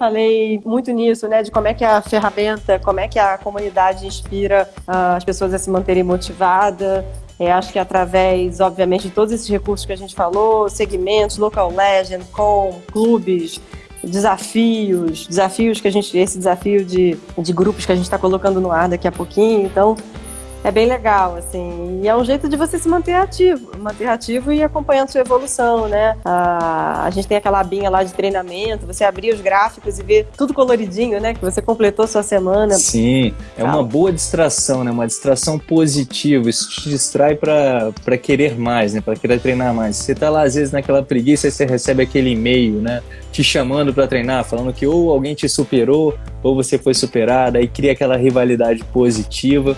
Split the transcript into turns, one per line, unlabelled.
falei muito nisso, né, de como é que a ferramenta, como é que a comunidade inspira uh, as pessoas a se manterem motivadas. É, acho que através, obviamente, de todos esses recursos que a gente falou, segmentos, local legend, com clubes, desafios, desafios que a gente, esse desafio de, de grupos que a gente está colocando no ar daqui a pouquinho. Então, é bem legal, assim. E é um jeito de você se manter ativo, manter ativo e acompanhando sua evolução, né? A, a gente tem aquela abinha lá de treinamento, você abrir os gráficos e ver tudo coloridinho, né? Que você completou sua semana.
Sim, é uma boa distração, né? Uma distração positiva. Isso te distrai para querer mais, né? Para querer treinar mais. Você tá lá, às vezes, naquela preguiça e você recebe aquele e-mail, né? Te chamando para treinar, falando que ou alguém te superou ou você foi superado, aí cria aquela rivalidade positiva.